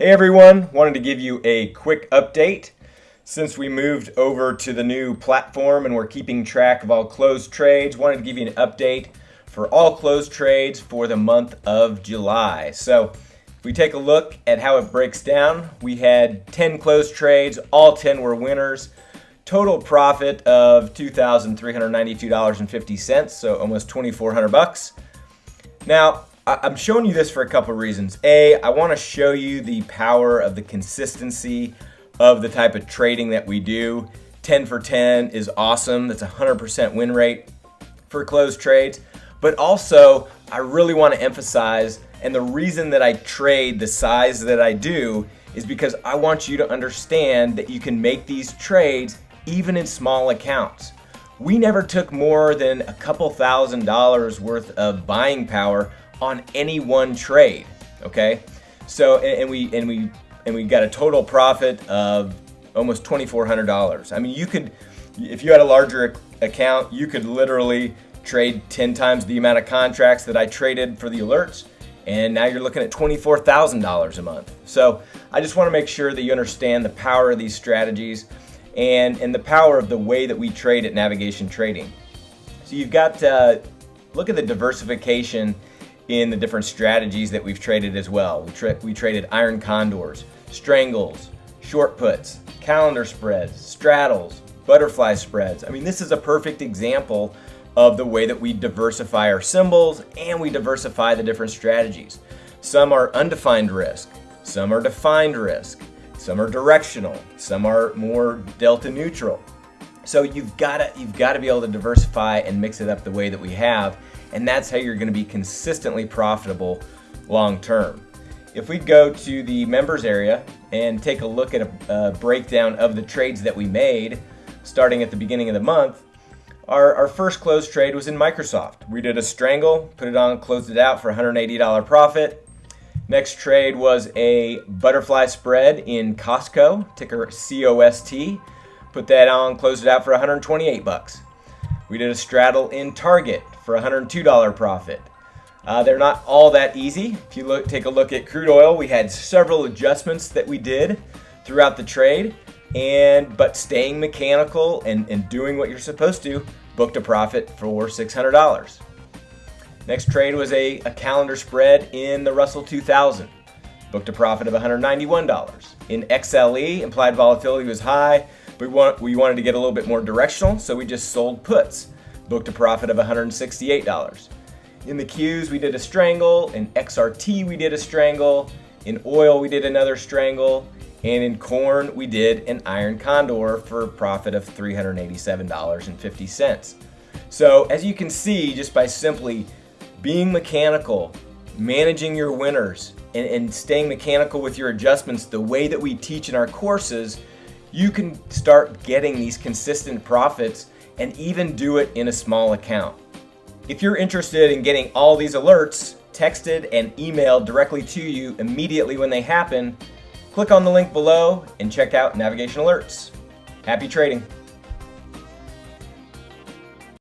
Hey everyone, wanted to give you a quick update. Since we moved over to the new platform and we're keeping track of all closed trades, wanted to give you an update for all closed trades for the month of July. So if we take a look at how it breaks down, we had 10 closed trades, all 10 were winners. Total profit of $2,392.50, so almost 2,400 bucks. Now, I'm showing you this for a couple reasons. A, I want to show you the power of the consistency of the type of trading that we do. 10 for 10 is awesome. That's a 100% win rate for closed trades. But also, I really want to emphasize, and the reason that I trade the size that I do is because I want you to understand that you can make these trades even in small accounts. We never took more than a couple thousand dollars worth of buying power on any one trade. Okay, so and we and we and we got a total profit of almost twenty four hundred dollars. I mean, you could if you had a larger account, you could literally trade 10 times the amount of contracts that I traded for the alerts and now you're looking at $24,000 a month. So I just want to make sure that you understand the power of these strategies and, and the power of the way that we trade at Navigation Trading. So you've got, uh, look at the diversification in the different strategies that we've traded as well. We, tra we traded iron condors, strangles, short puts, calendar spreads, straddles, butterfly spreads. I mean, this is a perfect example of the way that we diversify our symbols and we diversify the different strategies. Some are undefined risk, some are defined risk, some are directional, some are more delta neutral. So you've got to you've got to be able to diversify and mix it up the way that we have and that's how you're going to be consistently profitable long term. If we go to the members area and take a look at a, a, breakdown of the trades that we made starting at the beginning of the month, our, our first closed trade was in Microsoft. We did a strangle, put it on, closed it out for $180 profit. Next trade was a butterfly spread in Costco, ticker COST. Put that on, closed it out for 128 bucks. We did a straddle in Target for $102 profit. Uh, they're not all that easy. If you look, take a look at crude oil, we had several adjustments that we did throughout the trade, and but staying mechanical and, and doing what you're supposed to, booked a profit for $600. Next trade was a, a calendar spread in the Russell 2000. Booked a profit of $191. In XLE, implied volatility was high, we, want, we wanted to get a little bit more directional, so we just sold puts. Booked a profit of $168. In the Qs, we did a strangle. In XRT, we did a strangle. In oil, we did another strangle. And in corn, we did an iron condor for a profit of $387.50. So as you can see, just by simply being mechanical, managing your winners, and, and staying mechanical with your adjustments the way that we teach in our courses, you can start getting these consistent profits and even do it in a small account. If you're interested in getting all these alerts texted and emailed directly to you immediately when they happen, click on the link below and check out Navigation Alerts. Happy trading!